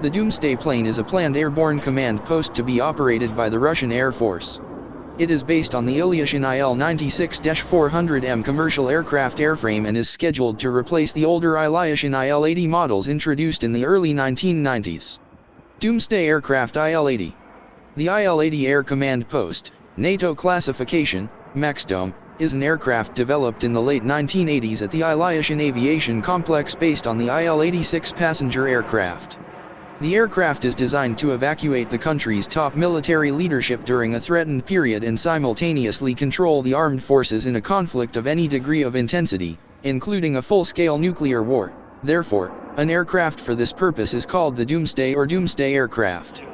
The Doomsday plane is a planned airborne command post to be operated by the Russian Air Force. It is based on the Ilyushin IL-96-400M commercial aircraft airframe and is scheduled to replace the older Ilyushin IL-80 models introduced in the early 1990s. Doomsday Aircraft IL-80 The IL-80 Air Command Post, NATO classification, MaxDome, is an aircraft developed in the late 1980s at the Ilyushin Aviation Complex based on the IL-86 passenger aircraft. The aircraft is designed to evacuate the country's top military leadership during a threatened period and simultaneously control the armed forces in a conflict of any degree of intensity, including a full-scale nuclear war. Therefore, an aircraft for this purpose is called the Doomsday or Doomsday aircraft.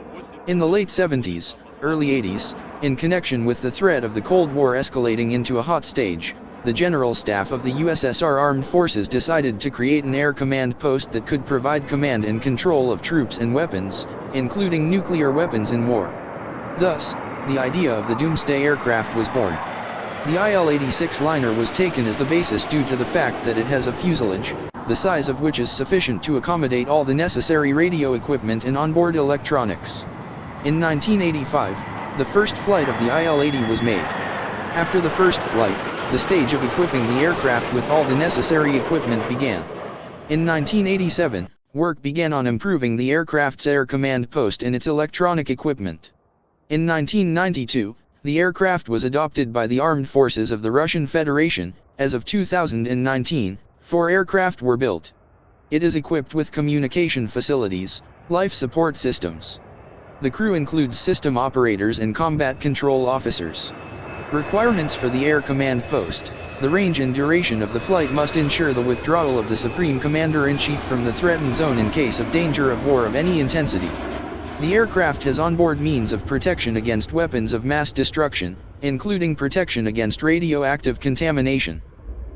In the late 70s, early 80s, in connection with the threat of the Cold War escalating into a hot stage, the General Staff of the USSR Armed Forces decided to create an air command post that could provide command and control of troops and weapons, including nuclear weapons in war. Thus, the idea of the Doomsday aircraft was born. The IL-86 liner was taken as the basis due to the fact that it has a fuselage, the size of which is sufficient to accommodate all the necessary radio equipment and onboard electronics. In 1985, the first flight of the IL-80 was made. After the first flight, the stage of equipping the aircraft with all the necessary equipment began. In 1987, work began on improving the aircraft's air command post and its electronic equipment. In 1992, the aircraft was adopted by the armed forces of the Russian Federation, as of 2019, four aircraft were built. It is equipped with communication facilities, life support systems. The crew includes system operators and combat control officers. Requirements for the Air Command Post The range and duration of the flight must ensure the withdrawal of the Supreme Commander-in-Chief from the threatened zone in case of danger of war of any intensity. The aircraft has onboard means of protection against weapons of mass destruction, including protection against radioactive contamination.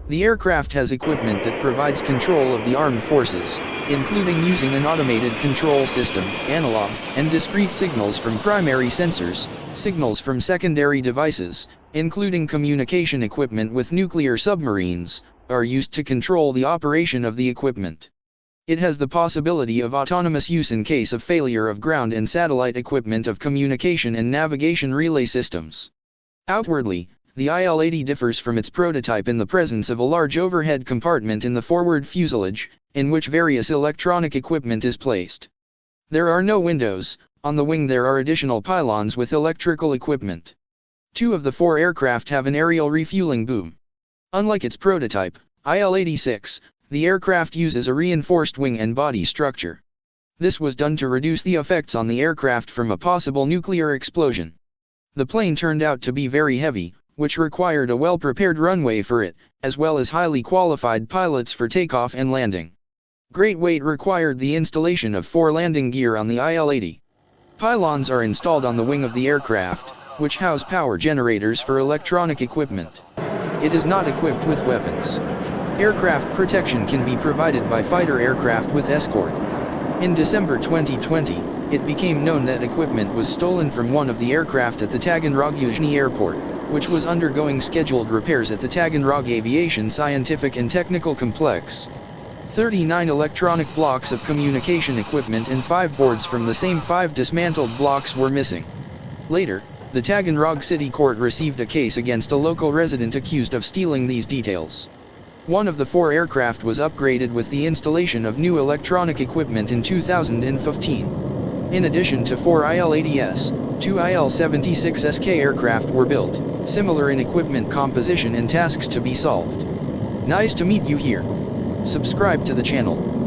The aircraft has equipment that provides control of the armed forces, including using an automated control system, analog, and discrete signals from primary sensors, signals from secondary devices, including communication equipment with nuclear submarines, are used to control the operation of the equipment. It has the possibility of autonomous use in case of failure of ground and satellite equipment of communication and navigation relay systems. Outwardly, the IL-80 differs from its prototype in the presence of a large overhead compartment in the forward fuselage, in which various electronic equipment is placed. There are no windows, on the wing there are additional pylons with electrical equipment. Two of the four aircraft have an aerial refueling boom. Unlike its prototype, IL-86, the aircraft uses a reinforced wing and body structure. This was done to reduce the effects on the aircraft from a possible nuclear explosion. The plane turned out to be very heavy, which required a well-prepared runway for it, as well as highly qualified pilots for takeoff and landing. Great weight required the installation of four landing gear on the IL-80. Pylons are installed on the wing of the aircraft, which house power generators for electronic equipment. It is not equipped with weapons. Aircraft protection can be provided by fighter aircraft with escort. In December 2020, it became known that equipment was stolen from one of the aircraft at the Taganrog Yuzhny airport which was undergoing scheduled repairs at the Taganrog Aviation Scientific and Technical Complex. 39 electronic blocks of communication equipment and 5 boards from the same 5 dismantled blocks were missing. Later, the Taganrog City Court received a case against a local resident accused of stealing these details. One of the four aircraft was upgraded with the installation of new electronic equipment in 2015. In addition to four IL-80S, Two IL-76SK aircraft were built, similar in equipment composition and tasks to be solved. Nice to meet you here. Subscribe to the channel.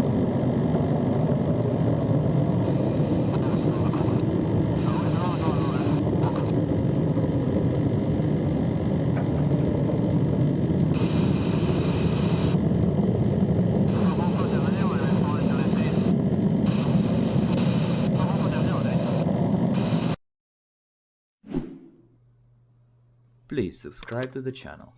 Please subscribe to the channel.